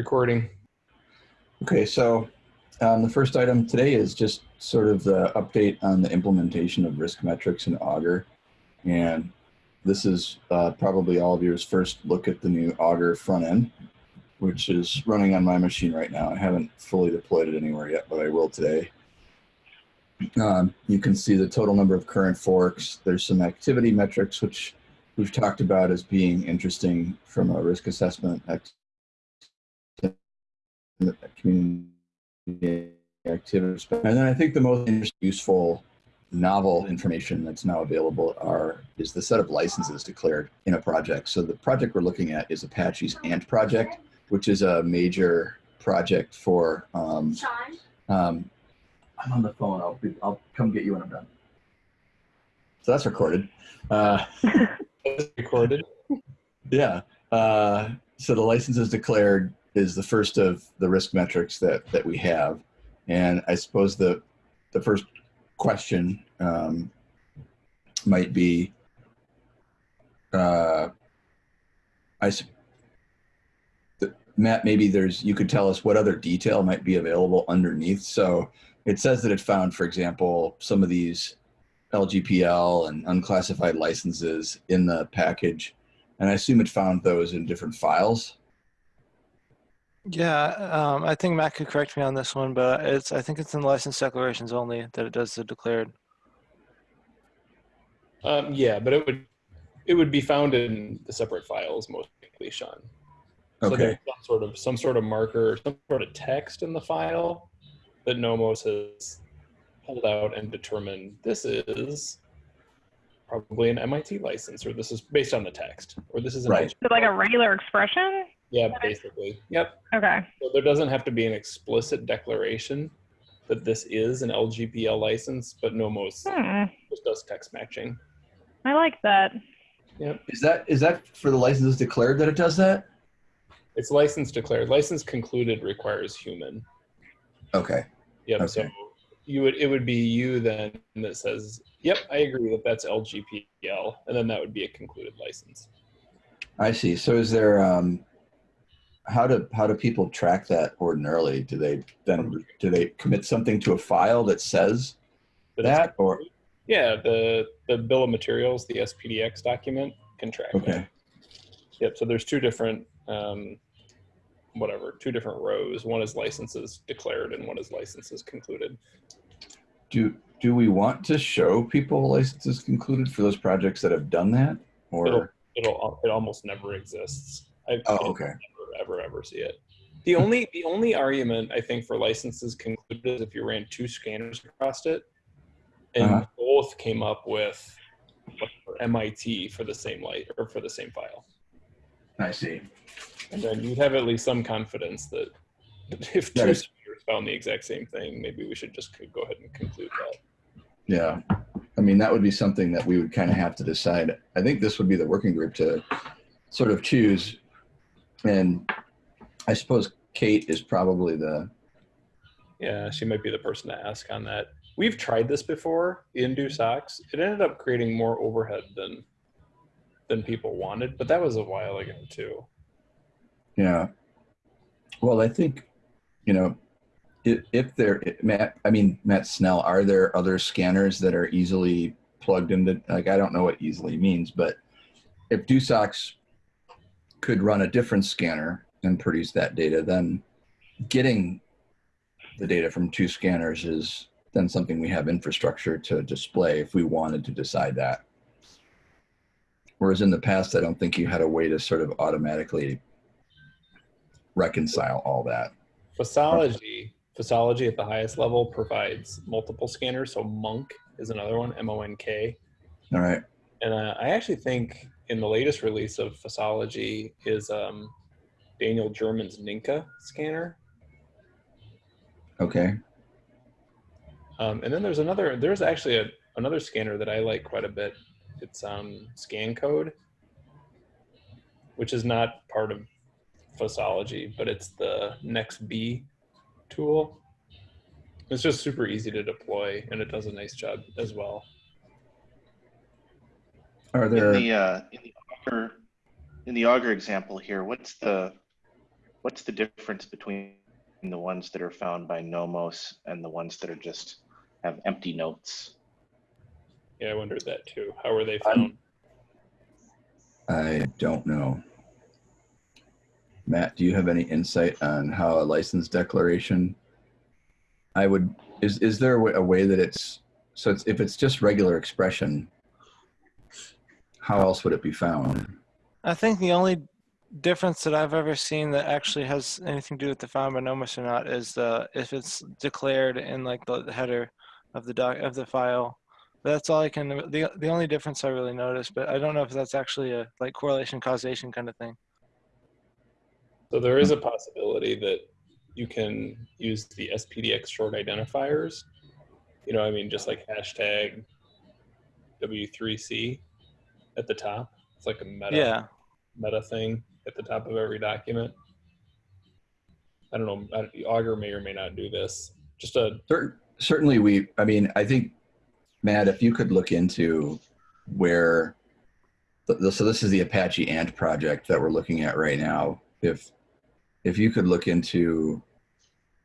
Recording. Okay, so um, the first item today is just sort of the update on the implementation of risk metrics in Augur. And this is uh, probably all of yours first look at the new Augur front end, which is running on my machine right now. I haven't fully deployed it anywhere yet, but I will today. Um, you can see the total number of current forks. There's some activity metrics, which we've talked about as being interesting from a risk assessment community activities. And then I think the most useful novel information that's now available are is the set of licenses declared in a project. So the project we're looking at is Apache's Ant project, which is a major project for. Um, um, I'm on the phone. I'll be, I'll come get you when I'm done. So that's recorded. Uh, recorded. Yeah. Uh, so the license is declared is the first of the risk metrics that that we have, and I suppose the the first question um, might be, uh, I Matt, maybe there's you could tell us what other detail might be available underneath. So it says that it found, for example, some of these LGPL and unclassified licenses in the package, and I assume it found those in different files. Yeah, um, I think Matt could correct me on this one, but it's I think it's in license declarations only that it does the declared. Um, yeah, but it would it would be found in the separate files most likely, Sean. So Okay. there's some sort of some sort of marker, some sort of text in the file that Nomos has pulled out and determined this is probably an MIT license, or this is based on the text, or this is an Right. LG Is it like a regular expression? Yeah, basically. Yep. Okay. So there doesn't have to be an explicit declaration that this is an LGPL license, but Nomos Hmm. just does text matching. I like that. Yep. Is that is that for the licenses declared that it does that? It's license declared. License concluded requires human. Okay. Yep. So you would it would be you then that says, "Yep, I agree that that's LGPL," and then that would be a concluded license. I see. So is there um how do how do people track that ordinarily? Do they then do they commit something to a file that says that or yeah, the the bill of materials, the SPDX document, can track. that. okay. Yep. So there's two different, um, whatever, two different rows. One is licenses declared, and one is licenses concluded. Do do we want to show people licenses concluded for those projects that have done that? Or It'll it'll it almost never exists. I oh okay. Ever ever see it. The only the only argument I think for licenses concluded is if you ran two scanners across it, and Uh-huh. both came up with MIT for the same light or for the same file, I see. and then you'd have at least some confidence that if two scanners found the exact same thing, maybe we should just go ahead and conclude that. Yeah. I mean that would be something that we would kind of have to decide. I think this would be the working group to sort of choose. And I suppose Kate is probably the Yeah, she might be the person to ask on that. We've tried this before in DoSOCS. It ended up creating more overhead than than people wanted, but that was a while ago too. Yeah. Well, I think, you know, if, if there, Matt, I mean, Matt Snell, are there other scanners that are easily plugged into, like, I don't know what easily means, but if DoSOCS could run a different scanner and produce that data, then getting the data from two scanners is then something we have infrastructure to display if we wanted to decide that. Whereas in the past, I don't think you had a way to sort of automatically reconcile all that. Fossology, Fossology at the highest level provides multiple scanners. So Monk is another one, M O N K. All right. And uh, I actually think in the latest release of Fossology is um, Daniel German's Ninka scanner. Okay. Um, and then there's another, there's actually a, another scanner that I like quite a bit. It's um, ScanCode, which is not part of Fossology, but it's the nexB tool. It's just super easy to deploy, and it does a nice job as well. Are In there? the, uh, in the Augur, in the Augur example here, what's the, what's the difference between the ones that are found by Nomos and the ones that are just have empty notes? Yeah, I wondered that too. How were they I'm- found? I don't know. Matt, do you have any insight on how a license declaration? I would, is, is there a way, a way that it's, so it's, if it's just regular expression, how else would it be found? I think the only difference that I've ever seen that actually has anything to do with the found by Nomos or not is uh, if it's declared in like the, the header of the doc of the file. That's all I can. The the only difference I really noticed, but I don't know if that's actually a like correlation causation kind of thing. So there is a possibility that you can use the SPDX short identifiers. You know, I mean, just like hashtag W3C at the top. It's like a meta Yeah, meta thing at the top of every document. I don't know. I- Augur may or may not do this. Just a Certainly we, I mean, I think, Matt, if you could look into where, th- so this is the Apache Ant project that we're looking at right now. If, if you could look into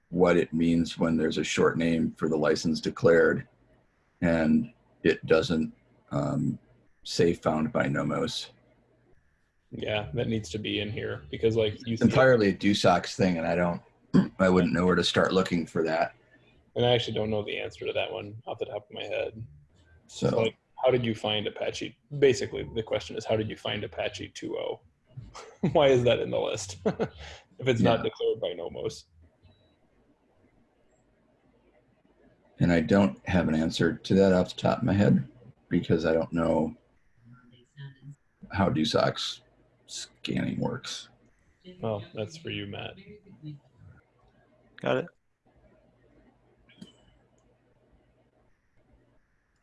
what it means when there's a short name for the license declared and it doesn't um, say found by Nomos. yeah, that needs to be in here because like you It's entirely a DoSOCS thing and I don't, I wouldn't know where to start looking for that. and I actually don't know the answer to that one off the top of my head. So, So, like, how did you find Apache? Basically, the question is, how did you find Apache 2.0? Why is that in the list if it's not declared by Nomos? and I don't have an answer to that off the top of my head because I don't know how DoSOCS scanning works. Well, that's for you, Matt. got it.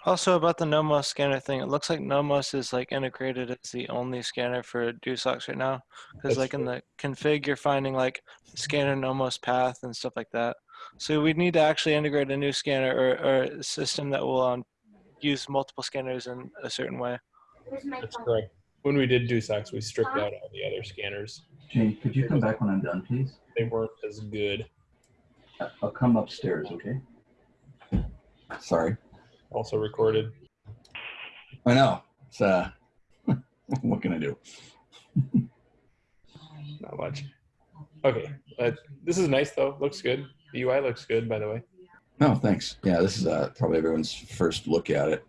Also about the Nomos scanner thing, it looks like Nomos is like integrated as the only scanner for DoSOCS right now. Because That's like in the config, you're finding like scanner Nomos path and stuff like that. So we'd need to actually integrate a new scanner or, or a system that will um, use multiple scanners in a certain way. That's correct. When we did DoSOCS, we stripped out all the other scanners. Jane, could you come back when I'm done, please? They weren't as good. I'll come upstairs, okay? Sorry. Also recorded. I know. It's, uh, what can I do? Not much. Okay. Uh, this is nice though. Looks good. The UI looks good, by the way. No, thanks. Yeah, this is uh, probably everyone's first look at it.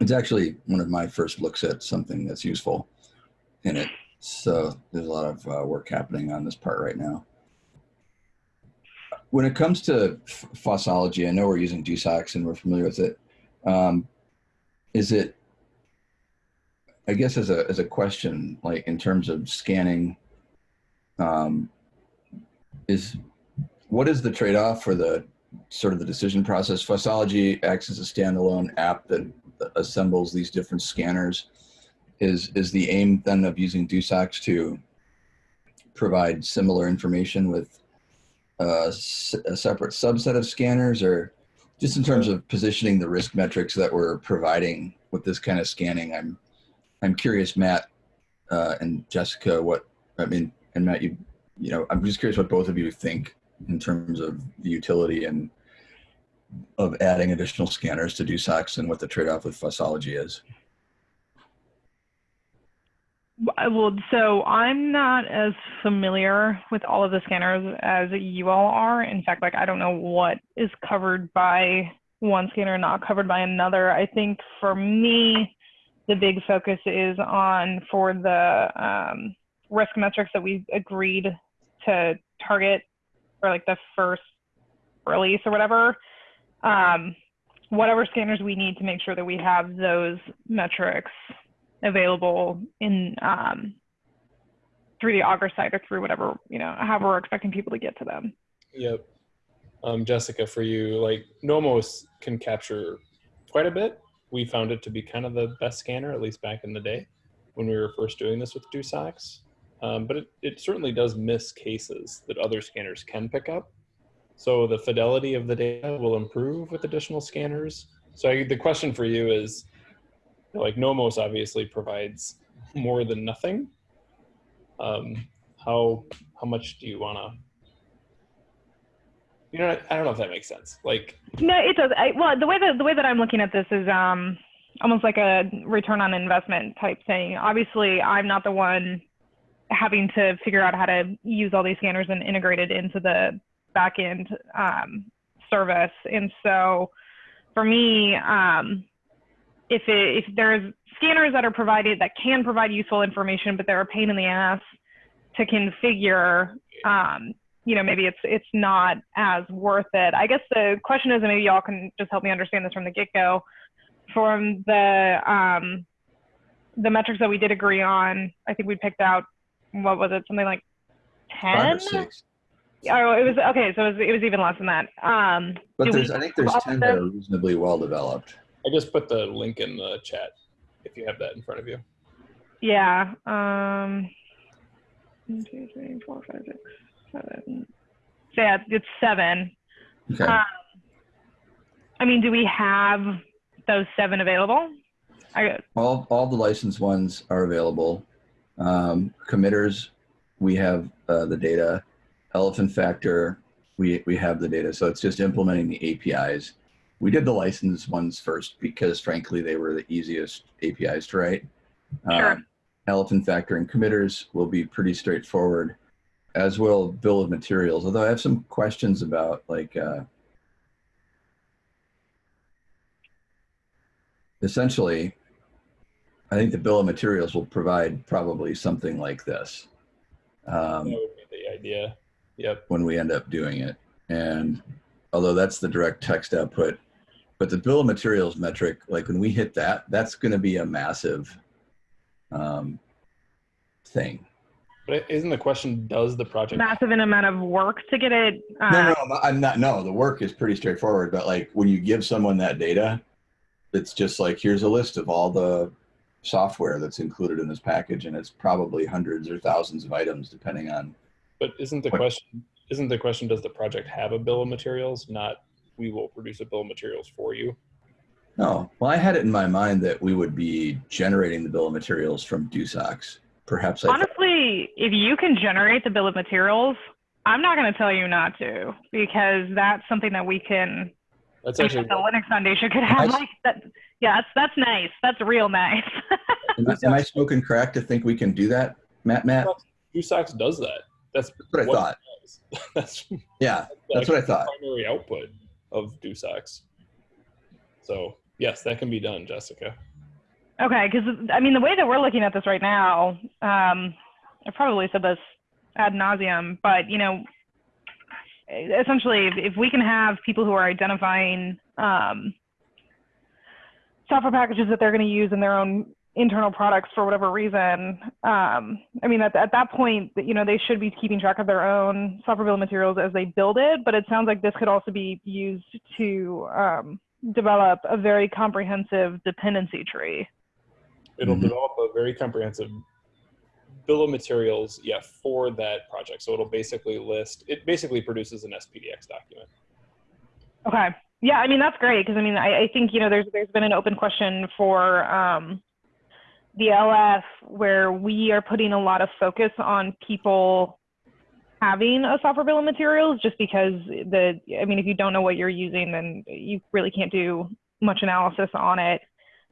It's actually one of my first looks at something that's useful in it. So there's a lot of uh, work happening on this part right now. When it comes to fossology, I know we're using DoSOCS and we're familiar with it. Um, is it, I guess, as a as a question, like in terms of scanning, um, is what is the trade-off for the sort of the decision process. Fossology acts as a standalone app that assembles these different scanners. Is is the aim then of using DoSOCS to provide similar information with a, s- a separate subset of scanners, or just in terms of positioning the risk metrics that we're providing with this kind of scanning? I'm I'm curious, Matt uh, and Jessica, what I mean, and Matt, you you know, I'm just curious what both of you think in terms of the utility and of adding additional scanners to do DoSOCS and what the trade-off with Fossology is. Well, so I'm not as familiar with all of the scanners as you all are. In fact, like I don't know what is covered by one scanner and not covered by another. I think for me, the big focus is on for the um, risk metrics that we agreed to target for like the first release or whatever. Um, whatever scanners we need to make sure that we have those metrics available in um, through the Augur site or through whatever you know however we're expecting people to get to them. Yep. Um, Jessica, for you, like Nomos can capture quite a bit. We found it to be kind of the best scanner, at least back in the day when we were first doing this with DoSOCS. Um, but it, it certainly does miss cases that other scanners can pick up. So the fidelity of the data will improve with additional scanners. So I, the question for you is, like Nomos obviously provides more than nothing. Um, how how much do you want to? You know, I don't know if that makes sense. Like, No, it does. I, well, the way that the way that I'm looking at this is um, almost like a return on investment type thing. Obviously, I'm not the one having to figure out how to use all these scanners and integrate it into the backend um, service. And so, for me, um, if it, if there's scanners that are provided that can provide useful information, but they're a pain in the ass to configure, um, you know, maybe it's it's not as worth it. I guess the question is, and maybe y'all can just help me understand this from the get-go. From the um, the metrics that we did agree on, I think we picked out what was it, something like Five or ten? six. Oh, it was okay. So it was, it was even less than that. Um, But do we there's, I think there's 10 that are reasonably well developed. I just put the link in the chat if you have that in front of you. Yeah. Um, one, two, three, four, five, six, seven. So yeah, it's seven. Okay. Um, I mean, do we have those seven available? I, all, all the licensed ones are available. Um, committers, we have uh, the data. Elephant Factor, we, we have the data. So it's just implementing the APIs. We did the license ones first because frankly, they were the easiest APIs to write. Sure. Um, Elephant Factor and committers will be pretty straightforward, as will bill of materials. Although I have some questions about like, uh, essentially, I think the bill of materials will provide probably something like this um, That would be the idea. Yep. when we end up doing it. And although that's the direct text output, but the bill of materials metric, like when we hit that, that's going to be a massive um, thing. But isn't the question, does the project massive an amount of work to get it. Uh, No, no, no, I'm not. No, the work is pretty straightforward. But like when you give someone that data, it's just like here's a list of all the software that's included in this package, and it's probably hundreds or thousands of items depending on. But isn't the What- question isn't the question does the project have a bill of materials? Not we will produce a bill of materials for you. No, well, I had it in my mind that we would be generating the bill of materials from DoSOCS. Perhaps I. Honestly, if you can generate the bill of materials, I'm not going to tell you not to because that's something that we can. That's the Linux Foundation could have Nice. like that. Yeah, that's that's nice. That's real nice. am, I, am I smoking crack to think we can do that, Matt? Matt, DoSOCS does that. That's that's what I thought. that's Yeah, that's what I thought. primary output of DoSOCS. So yes, that can be done, Jessica. Okay, because I mean, the way that we're looking at this right now, um, I probably said this ad nauseum, but you know, essentially, if, if we can have people who are identifying um, software packages that they're going to use in their own internal products for whatever reason, um, I mean, at, at that point, you know, they should be keeping track of their own software bill of materials as they build it. But it sounds like this could also be used to um, develop a very comprehensive dependency tree. It'll Mhm. develop a very comprehensive bill of materials, yeah, for that project. So it'll basically list. It basically produces an SPDX document. Okay. Yeah, I mean that's great because I mean I, I think you know there's there's been an open question for um, the LF where we are putting a lot of focus on people having a software bill of materials just because the I mean if you don't know what you're using then you really can't do much analysis on it.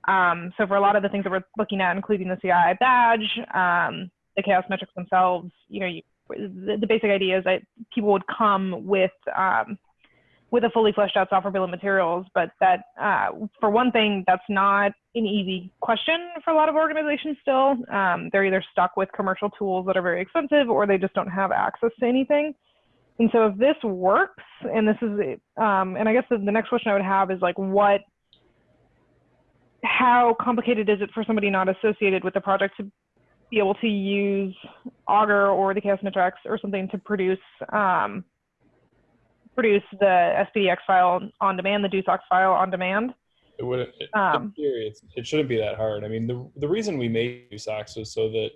Um, so for a lot of the things that we're looking at, including the CI badge, um, the CHAOSS metrics themselves, you know, you, the, the basic idea is that people would come with um, with a fully fleshed out software bill of materials. But that, uh, for one thing, that's not an easy question for a lot of organizations still. Um, they're either stuck with commercial tools that are very expensive or they just don't have access to anything. And so if this works, and this is, um, and I guess the, the next question I would have is like, what, how complicated is it for somebody not associated with the project to be able to use Augur or the CHAOSS Metrics or something to produce um, produce the SPDX file on demand, the DoSOCS file on demand. It wouldn't. It, Um, in theory, it's, it shouldn't be that hard. I mean, the the reason we made DoSOCS was so that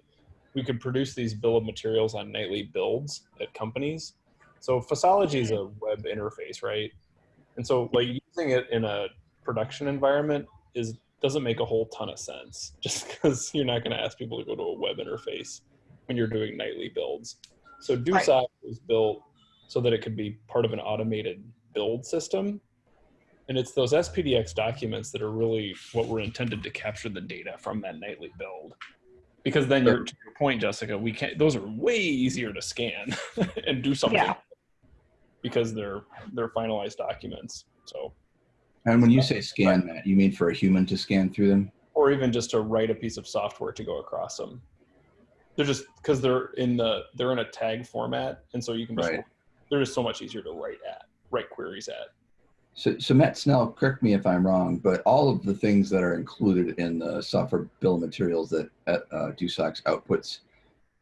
we could produce these bill of materials on nightly builds at companies. So Fossology is a web interface, right? And so like using it in a production environment is doesn't make a whole ton of sense just because you're not going to ask people to go to a web interface when you're doing nightly builds. So DoSOCS was built so that it could be part of an automated build system. And it's those SPDX documents that are really what were intended to capture the data from that nightly build. Because then you're, to your point, Jessica, we can't those are way easier to scan and do something Yeah. because they're they're finalized documents. So And when you say scan, that, you mean for a human to scan through them? or even just to write a piece of software to go across them. They're just because they're in the they're in a tag format, and so you can just Right. They're just so much easier to write at write queries at. So, so Matt Snell, correct me if I'm wrong, but all of the things that are included in the software bill of materials that uh, DoSOCS outputs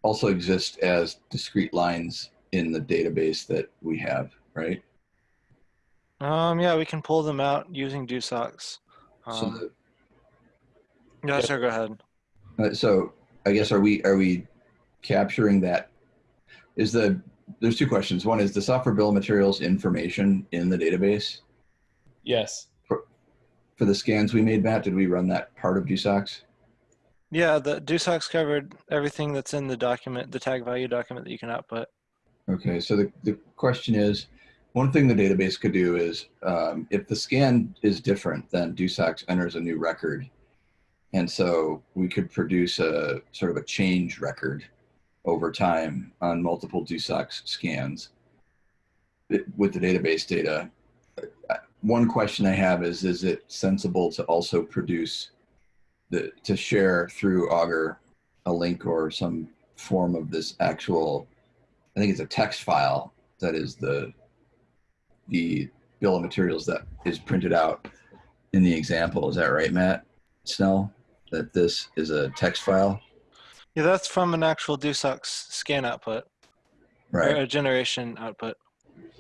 also exist as discrete lines in the database that we have, right? Um, yeah, we can pull them out using DoSOCS. so, Um, the, yeah, Yeah. sure, go ahead. uh, so I guess are we are we capturing that? Is the there's two questions. One is the software bill of materials information in the database Yes, for the scans we made. Matt, did we run that part of DoSOCS? Yeah, the DoSOCS covered everything that's in the document, the tag value document that you can output. Okay, so the, the question is, one thing the database could do is, um, if the scan is different, then DoSOCS enters a new record. And so we could produce a sort of a change record over time on multiple DoSOCS scans with the database data. One question I have is, is it sensible to also produce the, to share through Augur a link or some form of this actual I think it's a text file that is the the bill of materials that is printed out in the example. Is that right, Matt Snell? That this is a text file, Yeah, that's from an actual DoSOCS scan output or right? a generation output.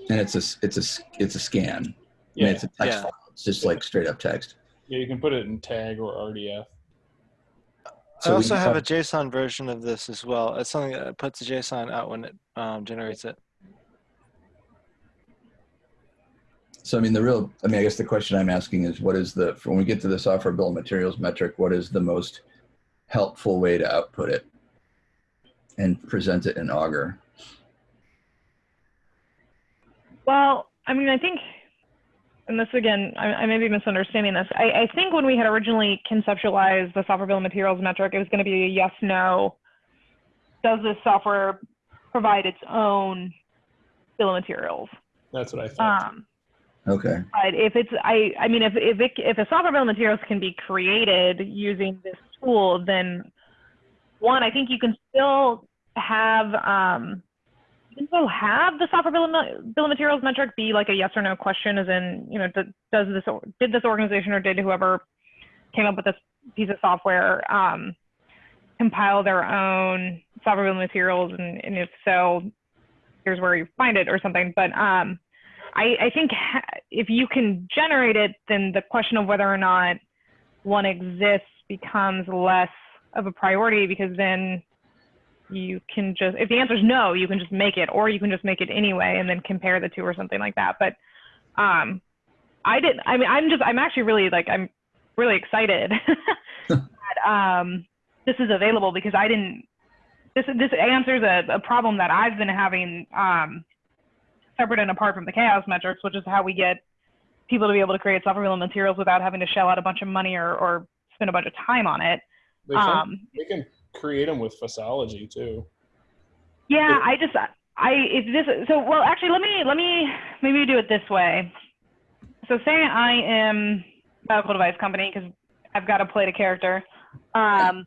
And it's a it's a it's a scan. I mean, yeah, it's a text Yeah. file. It's just like straight up text. yeah. You can put it in tag or RDF. So I also have a JSON version of this as well. It's something that puts a JSON out when it um, generates it. So I mean, the real I mean, I guess the question I'm asking is, what is the when we get to the software bill of materials metric, what is the most helpful way to output it and present it in Augur? Well, I mean, I think, and this again, I, I may be misunderstanding this. I, I think when we had originally conceptualized the software bill of materials metric, it was going to be a yes, no. Does this software provide its own bill of materials? That's what I thought. Um, Okay. but if it's, I, I mean, if if it, if a software bill of materials can be created using this tool, then one, I think you can still have, um, still have the software bill of, bill of materials metric be like a yes or no question, as in, you know, does this did this organization or did whoever came up with this piece of software um, compile their own software bill of materials, and, and if so, here's where you find it or something. But um, I, I think if you can generate it, then the question of whether or not one exists becomes less of a priority because then you can just, if the answer is no, you can just make it, or you can just make it anyway and then compare the two or something like that. But um, I didn't, I mean, I'm just, I'm actually really like, I'm really excited that um, this is available because I didn't, this, this answers a, a problem that I've been having um, separate and apart from the CHAOSS metrics, which is how we get people to be able to create software materials without having to shell out a bunch of money or, or spend a bunch of time on it. Um, they can create them with Fossology too. yeah, I just, I, if this, so, well, actually, let me, let me maybe do it this way. So say I am a medical device company because I've got to play the character. Um,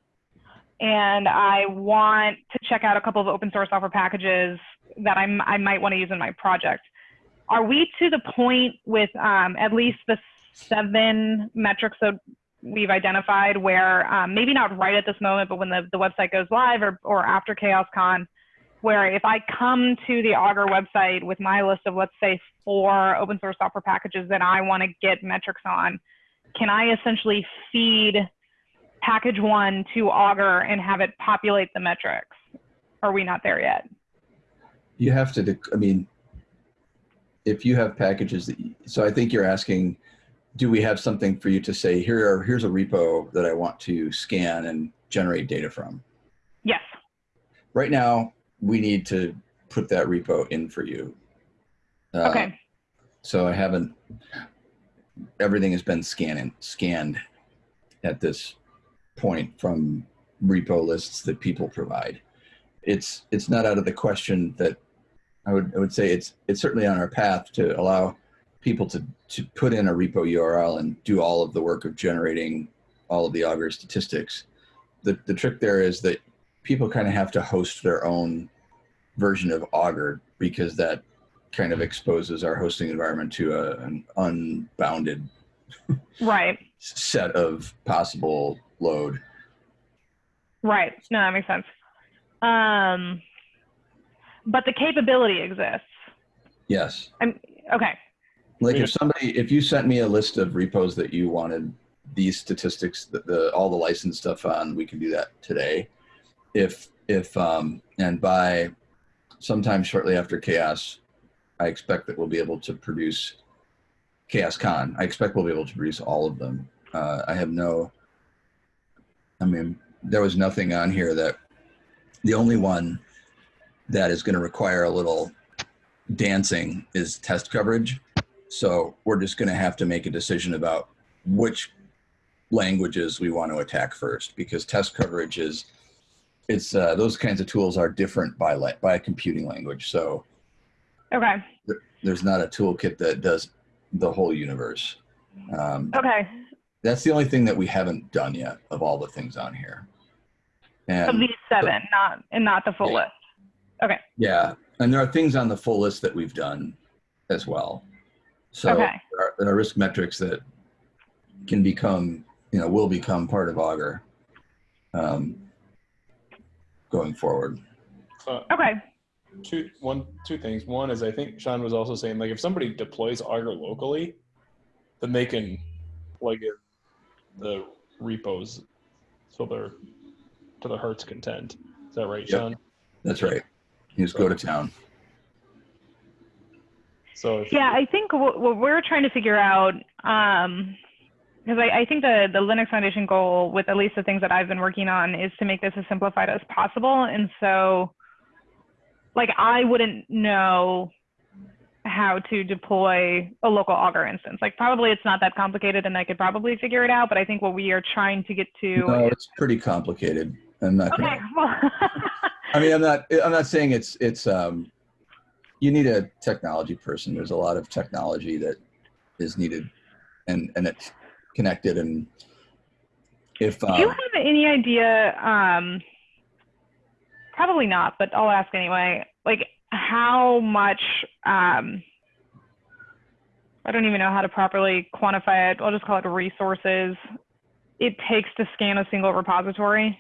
and I want to check out a couple of open source software packages that I'm, I might want to use in my project. Are we to the point with um, at least the seven metrics that we've identified where um, maybe not right at this moment, but when the, the website goes live or, or after CHAOSScon, where if I come to the Augur website with my list of, let's say, four open source software packages that I want to get metrics on, can I essentially feed package one to Augur and have it populate the metrics? Are we not there yet? You have to, I mean, if you have packages that, you- so I think you're asking, do we have something for you to say, here are, here's a repo that I want to scan and generate data from? Yes. right now we need to put that repo in for you. Uh, Okay. So I haven't. Everything has been scanning scanned at this point from repo lists that people provide. It's it's not out of the question that I would I would say it's it's certainly on our path to allow people to to put in a repo URL and do all of the work of generating all of the Augur statistics. The the trick there is that people kind of have to host their own version of Augur because that kind of exposes our hosting environment to a, an unbounded Right. set of possible load. Right. No, that makes sense. Um, but the capability exists. Yes. I'm, Okay. Like if somebody, if you sent me a list of repos that you wanted these statistics, the, the all the license stuff on, we can do that today. If if um and by sometime shortly after CHAOSS, I expect that we'll be able to produce CHAOSScon. I expect we'll be able to produce all of them. Uh, I have no. I mean, there was nothing on here that the only one that is going to require a little dancing is test coverage. So we're just going to have to make a decision about which languages we want to attack first, because test coverage is it's uh, those kinds of tools are different by by a computing language. So Okay. there's not a toolkit that does the whole universe. Um, Okay. that's the only thing that we haven't done yet of all the things on here. Of And these seven, not and not the full Yeah. list. Okay. Yeah, and there are things on the full list that we've done as well. So Okay. there, are, there are risk metrics that can become, you know, will become part of Augur um, going forward. Uh, Okay. two one two things. One is I think Sean was also saying like if somebody deploys Augur locally, then they can plug in the repos so they're to the heart's content. Is that right, Yep. Sean? That's right. You just go to town. So if, Yeah, I think what, what we're trying to figure out, um, because I, I think the, the Linux Foundation goal with at least the things that I've been working on is to make this as simplified as possible. And so, like, I wouldn't know how to deploy a local Augur instance. Like, probably it's not that complicated and I could probably figure it out. But I think what we are trying to get to. No, it's pretty complicated. I'm not. okay. Gonna, Well, I mean, I'm not. I'm not saying it's. It's. Um, you need a technology person. There's a lot of technology that is needed, and and it's connected. And if Do you um, have any idea? Um, probably not, but I'll ask anyway. Like how much? Um, I don't even know how to properly quantify it. I'll just call it resources. It takes to scan a single repository.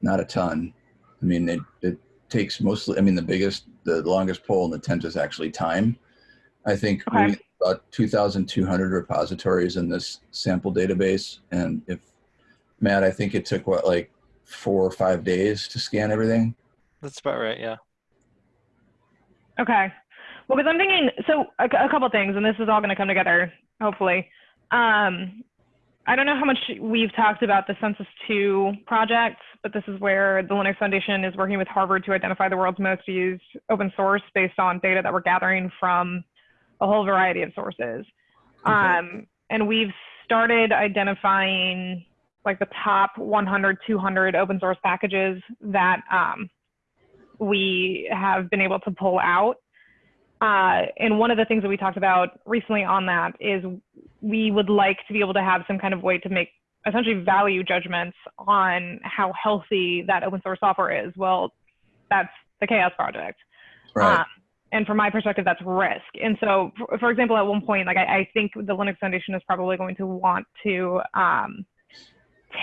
not a ton. I mean, it, it takes mostly, I mean, the biggest, the longest pole in the tent is actually time. I think Okay. we about 2,200 repositories in this sample database. And if, Matt, I think it took what, like four or five days to scan everything? That's about right. Yeah. Okay. Well, because I'm thinking, so a, a couple things, and this is all going to come together, hopefully. Um, I don't know how much we've talked about the Census 2 project, but this is where the Linux Foundation is working with Harvard to identify the world's most used open source based on data that we're gathering from a whole variety of sources. Um, and we've started identifying like the top 100, 200 open source packages that um, we have been able to pull out. Uh, and one of the things that we talked about recently on that is we would like to be able to have some kind of way to make essentially value judgments on how healthy that open source software is. Well, that's the CHAOSS Project. Right. Um, and from my perspective, that's risk. And so, for, for example, at one point, like I, I think the Linux Foundation is probably going to want to um,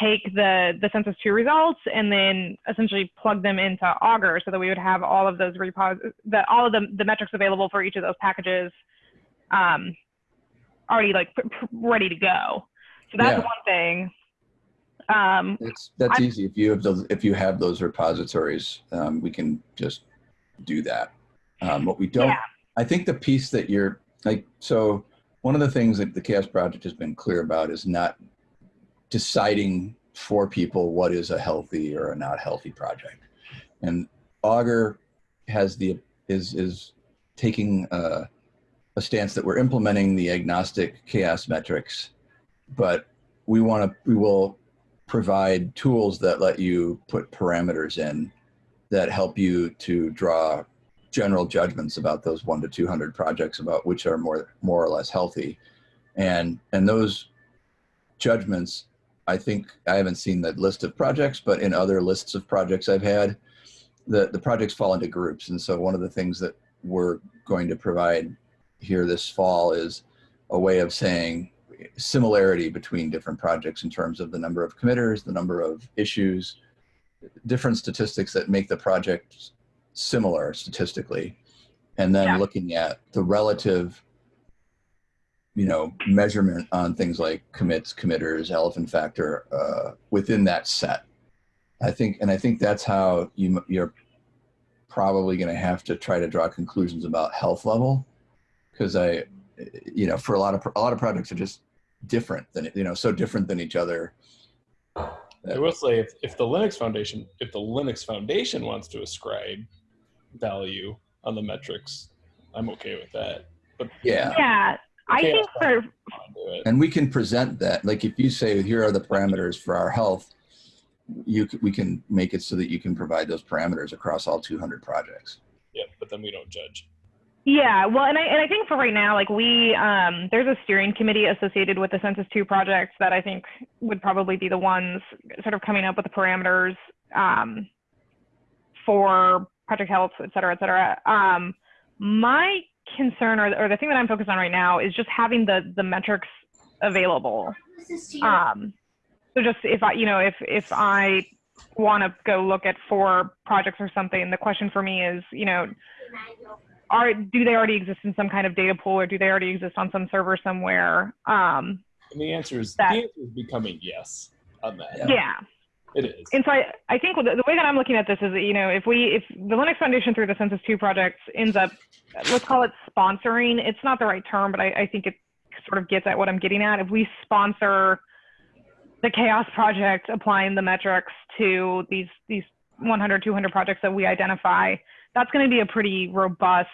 take the the Census 2 results and then essentially plug them into Augur so that we would have all of those repos, that all of the, the metrics available for each of those packages um, already like pr- pr- ready to go. So that's Yeah. one thing. Um, That's, that's I- easy. If you have those, if you have those repositories, um, we can just do that. Um, what we don't, Yeah. I think the piece that you're like, so one of the things that the CHAOSS Project has been clear about is not deciding for people what is a healthy or a not healthy project. And Augur has the is is taking uh, a stance that we're implementing the agnostic CHAOSS metrics, but we want to we will provide tools that let you put parameters in that help you to draw general judgments about those one to 200 projects about which are more more or less healthy. And and those judgments i think i haven't seen the list of projects but in other lists of projects i've had the the projects fall into groups. And so one of the things that we're going to provide here this fall is a way of saying similarity between different projects in terms of the number of committers the number of issues different statistics that make the project similar statistically. And then Yeah. looking at the relative you know measurement on things like commits committers elephant factor uh, within that set. I think and i think that's how you you're probably going to have to try to draw conclusions about health level because i you know for a lot of a lot of projects are just different than you know so different than each other I will say if, if the Linux Foundation if the Linux Foundation wants to ascribe value on the metrics, I'm okay with that. But yeah Yeah, I think for I'll do it. and we can present that like if you say here are the parameters for our health you we can make it so that you can provide those parameters across all 200 projects Yeah, but then we don't judge. Yeah, well, and I and I think for right now, like we, um, there's a steering committee associated with the Census Two projects that I think would probably be the ones sort of coming up with the parameters um, for project health, et cetera, et cetera. Um, my concern, or, or the thing that I'm focused on right now, is just having the the metrics available. Um, so just if I, you know, if if I want to go look at four projects or something, the question for me is, you know, are do they already exist in some kind of data pool or do they already exist on some server somewhere um And the answer is That- the answer is becoming yes on that. Yeah. yeah, It is. and so I, I think the, the way that i'm looking at this is that you know if we if the linux foundation through the census 2 project ends up let's call it sponsoring it's not the right term but i, I think it sort of gets at what i'm getting at if we sponsor the CHAOSS project applying the metrics to these these 100 200 projects that we identify that's going to be a pretty robust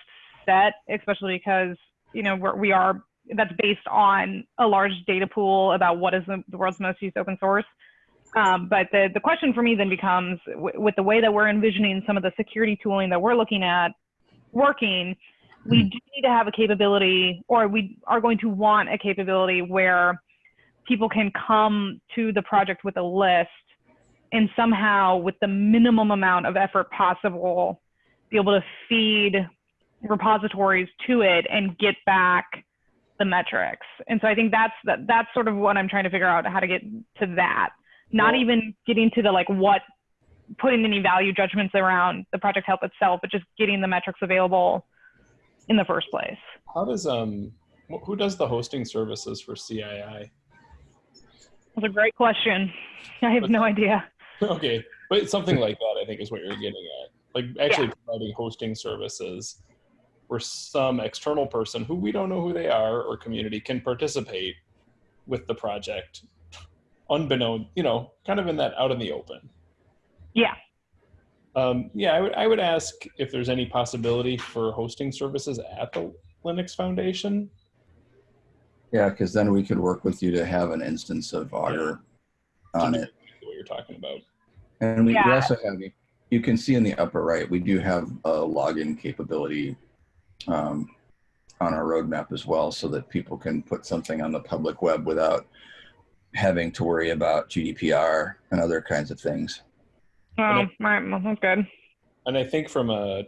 set especially because you know we're, we are that's based on a large data pool about what is the, the world's most used open source. Um, but the, the question for me then becomes w- with the way that we're envisioning some of the security tooling that we're looking at working, we do need to have a capability, or we are going to want a capability where people can come to the project with a list and somehow, with the minimum amount of effort possible, be able to feed repositories to it and get back the metrics. And so I think that's that, that's sort of what I'm trying to figure out how to get to that. Not Well- even getting to the like what putting any value judgments around the project help itself, but just getting the metrics available in the first place. How does um who does the hosting services for CII? That's a great question. I have no idea. okay, but something like that I think is what you're getting at. Like actually providing hosting services where some external person who we don't know who they are or community can participate with the project unbeknown, you know, kind of in that out in the open. Yeah. Um, yeah, I would I would ask if there's any possibility for hosting services at the Linux Foundation. yeah because then we could work with you to have an instance of augur on it What you're talking about. And we, we also have, you can see in the upper right, we do have a login capability um, on our roadmap as well so that people can put something on the public web without having to worry about GDPR and other kinds of things. Oh, all right, well, that's good. And I think from a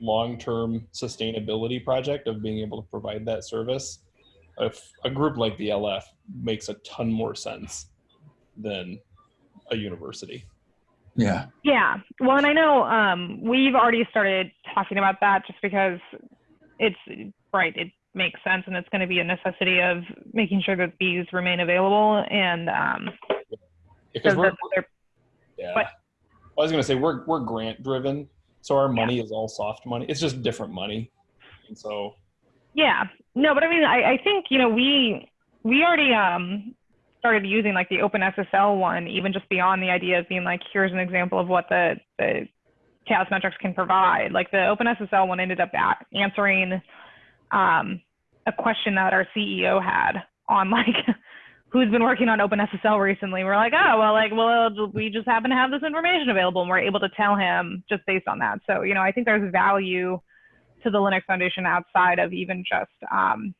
long-term sustainability project of being able to provide that service, if a group like the LF makes a ton more sense than a university. Yeah. Yeah. Well, and I know um, we've already started talking about that just because it's right. It makes sense, and it's going to be a necessity of making sure that these remain available. And um, Because so we're, that they're- yeah. but- I was gonna say we're we're grant driven, so our money is all soft money. It's just different money, and so yeah, no, but I mean, I, I think you know we we already um, started using like the OpenSSL one, even just beyond the idea of being like, here's an example of what the the CHAOSS Metrics can provide. Like the OpenSSL one ended up answering um, a question that our CEO had on like who's been working on OpenSSL recently. We're like, oh well, like well, we just happen to have this information available, and we're able to tell him just based on that. So you know, I think there's value to the Linux Foundation outside of even just um,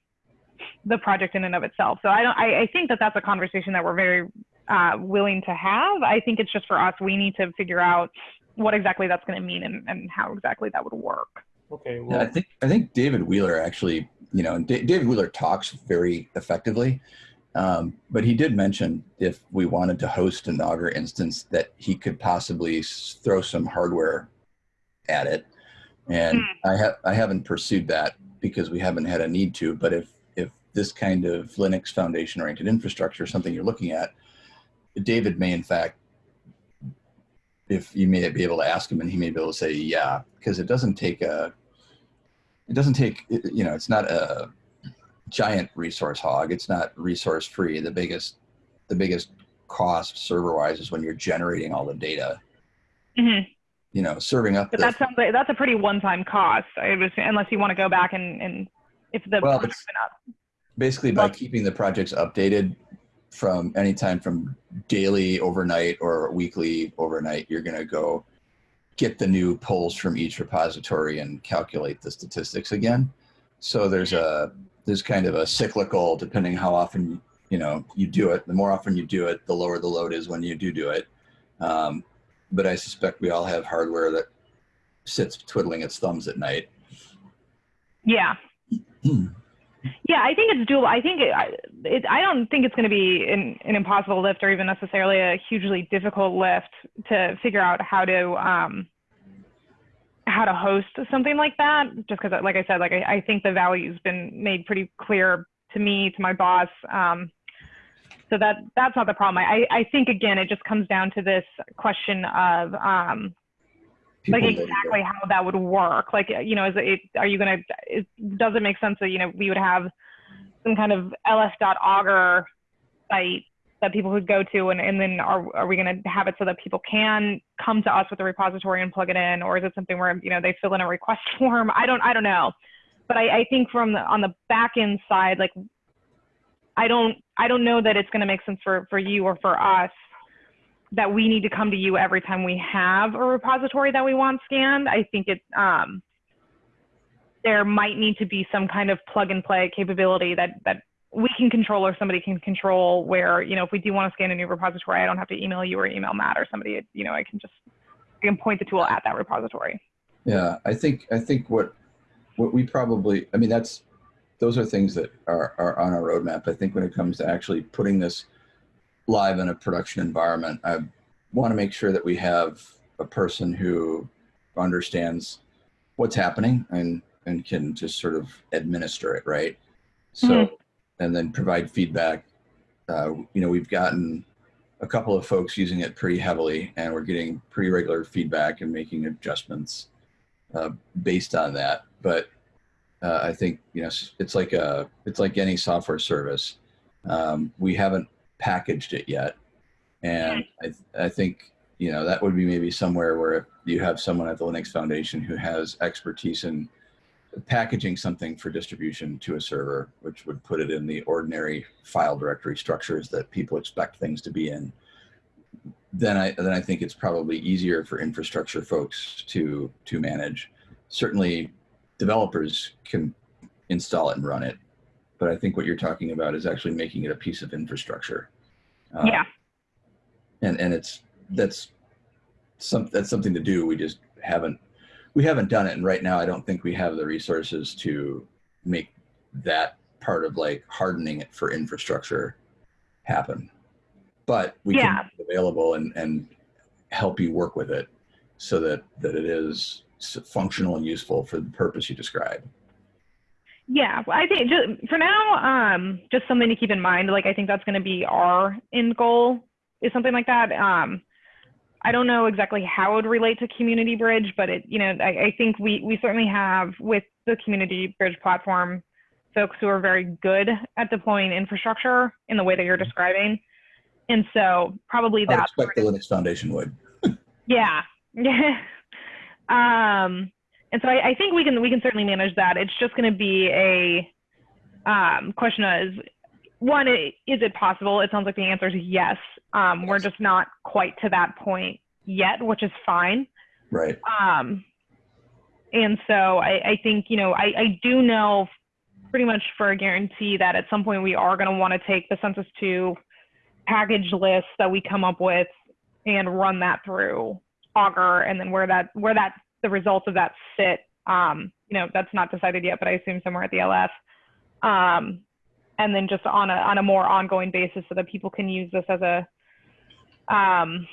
the project in and of itself. So I don't. I, I think that that's a conversation that we're very uh, willing to have. I think it's just for us. We need to figure out what exactly that's going to mean and, and how exactly that would work. Okay. Yeah, I think I think David Wheeler actually, you know, and Da- David Wheeler talks very effectively, um, but he did mention if we wanted to host an Augur instance that he could possibly s- throw some hardware at it, and I have I haven't pursued that because we haven't had a need to. But if if this kind of Linux Foundation oriented infrastructure something you're looking at, David may in fact. If you may be able to ask him, and he may be able to say, "Yeah," because it doesn't take a it doesn't take you know it's not a giant resource hog it's not resource free the biggest the biggest cost server wise is when you're generating all the data hmm you know serving up But the, that sounds like that's a pretty one-time cost. I was, unless you want to go back and, and if the Well, it's-. Basically by keeping the projects updated from anytime from daily overnight or weekly overnight you're going to go get the new polls from each repository and calculate the statistics again. So there's a there's kind of a cyclical depending how often you know you do it. The more often you do it the lower the load is when you do do it. Um, but i suspect we all have hardware that sits twiddling its thumbs at night. Yeah. Yeah, I think it's doable. I think it, I- it, I don't think it's going to be an, an impossible lift or even necessarily a hugely difficult lift to figure out how to um, how to host something like that. Just because, like I said, like I, I think the value's been made pretty clear to me, to my boss. Um, so that that's not the problem. I, I think again, it just comes down to this question of um, like exactly how that would work. Like you know is it are you going to does it make sense that you know we would have some kind of ls.augur site that people could go to and, and then are, are we going to have it so that people can come to us with a repository and plug it in? Or is it something where you know they fill in a request form? I don't i don't know. But i, I think from the, on the back end side like i don't i don't know that it's going to make sense for for you or for us that we need to come to you every time we have a repository that we want scanned. I think it um, there might need to be some kind of plug and play capability that that we can control or somebody can control where you know if we do want to scan a new repository, I don't have to email you or email Matt or somebody. You know, I can just I can point the tool at that repository. Yeah, I think I think what what we probably I mean that's those are things that are are on our roadmap. I think when it comes to actually putting this live in a production environment, I want to make sure that we have a person who understands what's happening and and can just sort of administer it, right? So Mhm. and then provide feedback. Uh, you know, we've gotten a couple of folks using it pretty heavily, and we're getting pretty regular feedback and making adjustments uh, based on that. But uh, I think you know it's like a it's like any software service. Um, we haven't packaged it yet, and I I think you know that would be maybe somewhere where you have someone at the Linux Foundation who has expertise in packaging something for distribution to a server, which would put it in the ordinary file directory structures that people expect things to be in. Then I then I think it's probably easier for infrastructure folks to to manage. Certainly, developers can install it and run it, but I think what you're talking about is actually making it a piece of infrastructure. Uh, yeah. and and it's that's some that's something to do. We just haven't we haven't done it, and right now I don't think we have the resources to make that part of like hardening it for infrastructure happen. But we Yeah. can available and and help you work with it so that that it is functional and useful for the purpose you describe. Yeah, well, I think just, for now, um, just something to keep in mind. Like, I think that's going to be our end goal is something like that. Um, I don't know exactly how it would relate to Community Bridge, but it, you know, I, I think we we certainly have with the Community Bridge platform folks who are very good at deploying infrastructure in the way that you're describing, and so probably I that's expect the Linux Foundation would. yeah. Yeah. Um, and so I, I think we can we can certainly manage that. It's just going to be a um, question is one, is it possible? It sounds like the answer is yes. Um, we're just not quite to that point yet, which is fine. Right. Um, and so I, I think, you know, I, I do know pretty much for a guarantee that at some point we are going to want to take the census 2 package list that we come up with and run that through Augur and then where that, where that, the results of that sit, um, you know, that's not decided yet, but I assume somewhere at the LF. Um, and then just on a, on a more ongoing basis so that people can use this as a, um,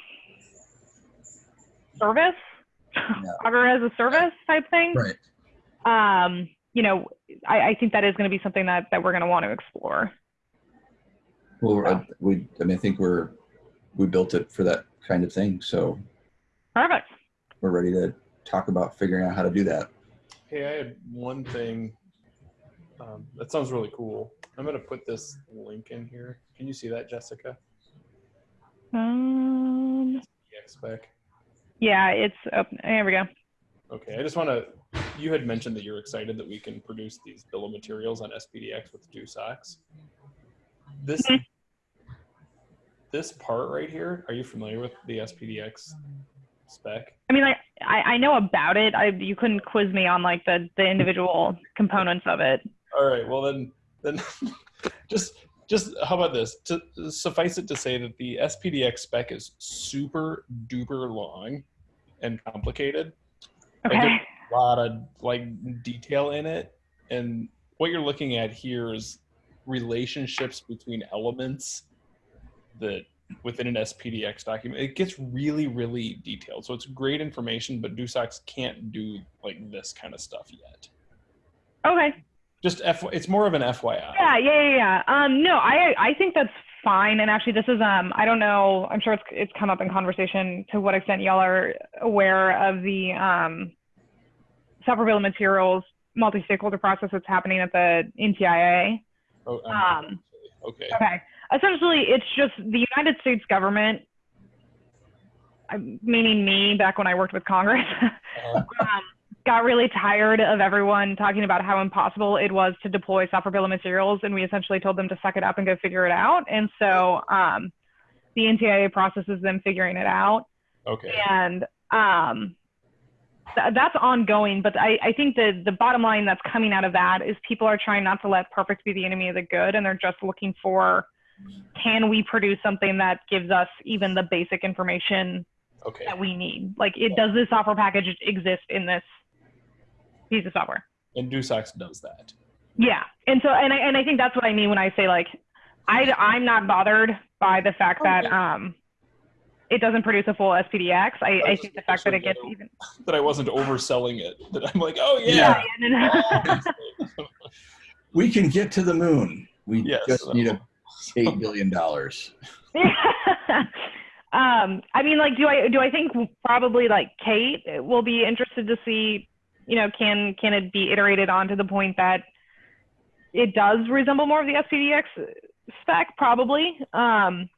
service Augur as a service type thing. Right. Um, you know, I, I think that is going to be something that, that we're going to want to explore. Well, I, we, I mean, I think we're, we built it for that kind of thing. So Perfect. we're ready to talk about figuring out how to do that. Hey, I had one thing. Um, that sounds really cool. I'm gonna put this link in here. Can you see that, Jessica? Um, spec. yeah, it's up. There we go. Okay, I just want to. You had mentioned that you're excited that we can produce these bill of materials on SPDX with DoSOCS. This this part right here. Are you familiar with the SPDX spec? I mean, like, I, I know about it. I, you couldn't quiz me on like the, the individual components of it. All right. Well, then, then just just how about this? To suffice it to say that the SPDX spec is super duper long and complicated. Okay. there's a lot of like detail in it, and what you're looking at here is relationships between elements that within an SPDX document. It gets really, really detailed. So it's great information, but DoSOCS can't do like this kind of stuff yet. Okay. Just F. It's more of an FYI. Yeah, yeah, yeah, yeah. Um, no, I I think that's fine. And actually, this is um, I don't know. I'm sure it's it's come up in conversation to what extent y'all are aware of the um, software bill of materials multi-stakeholder process that's happening at the NTIA. Oh, I'm Um, okay. Okay. Essentially, it's just the United States government, meaning me back when I worked with Congress, Uh, um, got really tired of everyone talking about how impossible it was to deploy software bill of materials, and we essentially told them to suck it up and go figure it out. And so um, the NTIA processes them figuring it out, okay. and um, th- that's ongoing. But I, I think the the bottom line that's coming out of that is people are trying not to let perfect be the enemy of the good, and they're just looking for can we produce something that gives us even the basic information Okay. that we need? Like, it does this software package exist in this piece of software? And DoSOCS does that. Yeah, and so and I and I think that's what I mean when I say like, I I'm not bothered by the fact that Okay. um, it doesn't produce a full SPDX. I, I That's think the fact that it gets actually even That I wasn't overselling it. That I'm like, oh yeah, yeah. yeah, no, no. We can get to the moon. We Yes. just need a eight billion dollars. um, I mean, like, do I do I think probably like Kate will be interested to see, you know, can can it be iterated on to the point that it does resemble more of the SPDX spec, probably. Um,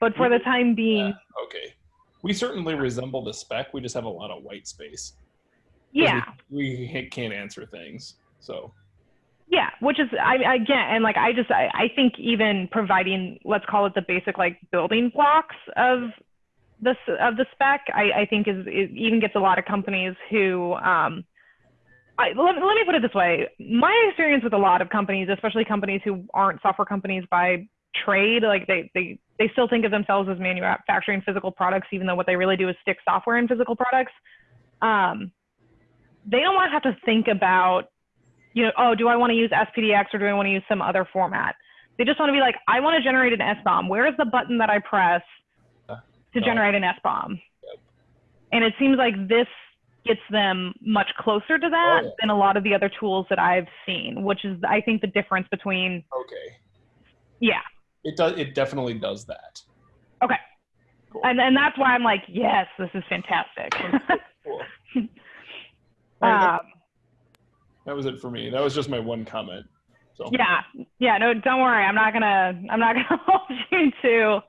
but for the time being, Yeah, okay. We certainly resemble the spec. We just have a lot of white space. yeah, We, we can't answer things. So yeah, which is I again, and like I just I, I think even providing let's call it the basic like building blocks of this of the spec, I, I think is, even gets a lot of companies who um, I, let, let me put it this way. My experience with a lot of companies, especially companies who aren't software companies by trade, like they, they, they still think of themselves as manufacturing physical products, even though what they really do is stick software in physical products. Um, they don't want to have to think about, you know, oh, do I want to use SPDX or do I want to use some other format? They just want to be like, I want to generate an SBOM. Where is the button that I press to Uh, generate an SBOM? Yep. And it seems like this gets them much closer to that Oh, yeah. than a lot of the other tools that I've seen, which is, I think, the difference between, okay. yeah. It does it definitely does that. Okay. Cool. And, and that's why I'm like, yes, this is fantastic. Cool. All right, that, um, that was it for me. That was just my one comment. So yeah, yeah. No, don't worry. I'm not gonna. I'm not gonna hold you to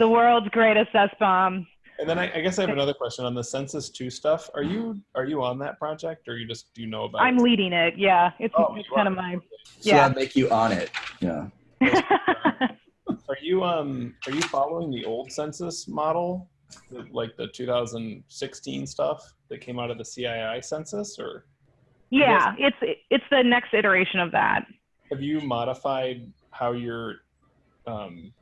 the world's greatest S bomb. And then I, I guess I have another question on the census two stuff. Are you are you on that project, or you just do you know about? I'm it? leading it. Yeah, it's, Oh, it's kind of my. So Yeah. that make you on it. Yeah. Are you um are you following the old census model, the, like the 2016 stuff that came out of the CII census, or yeah, it's it's the next iteration of that. have you modified how you're um,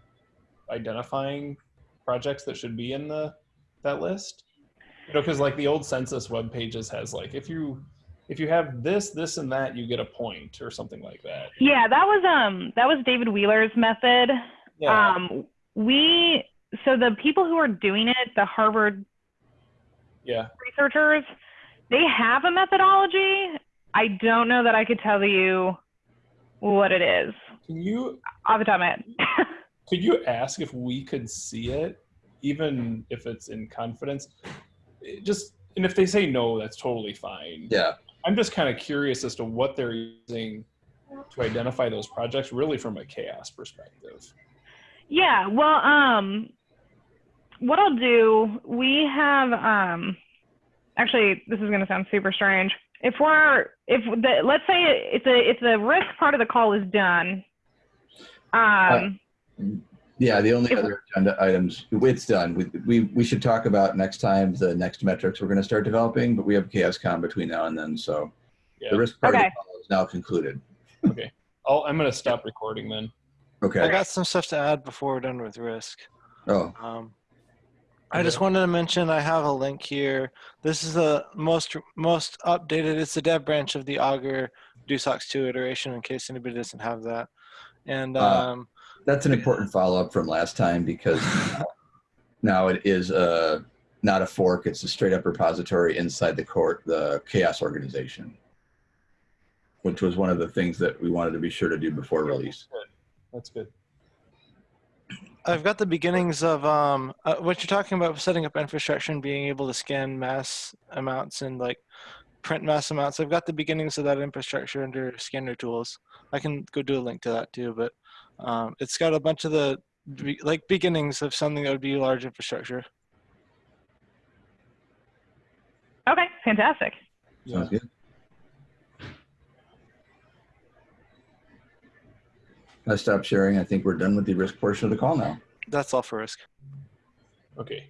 identifying projects that should be in the that list? You know, because like the old census web pages has like if you if you have this, this, and that, you get a point or something like that. Yeah, that was um that was David Wheeler's method. Yeah. Um, we so the people who are doing it, the Harvard yeah. researchers, they have a methodology. I don't know that I could tell you what it is Can you off the top of my head. could you ask if we could see it, even if it's in confidence? It just and if they say no, that's totally fine. Yeah. I'm just kind of curious as to what they're using to identify those projects, really from a CHAOSS perspective. Yeah, well, um, what I'll do, we have, um, actually, this is going to sound super strange. If we're, if the, let's say it's a, if the risk part of the call is done, um, Yeah. The only If- other agenda items, it's done. We, we, we should talk about next time the next metrics we're going to start developing, but we have CHAOSScon between now and then. So Yeah. the risk part of the call is now concluded. Okay. I'll, I'm going to stop recording then. Okay. I got some stuff to add before we're done with risk. Oh, Um, I just wanted to mention I have a link here. This is the most most updated. It's the dev branch of the Augur DoSOCS 2 iteration in case anybody doesn't have that. And Uh, um, that's an important follow up from last time because now it is a, not a fork. It's a straight up repository inside the court, the CHAOSS organization, which was one of the things that we wanted to be sure to do before release. That's good. I've got the beginnings of um, uh, what you're talking about setting up infrastructure and being able to scan mass amounts and like print mass amounts. I've got the beginnings of that infrastructure under scanner tools. I can go do a link to that too, but um, it's got a bunch of the be- like beginnings of something that would be large infrastructure. okay, fantastic. Sounds good. I stop sharing. I think we're done with the risk portion of the call now. That's all for risk. Okay.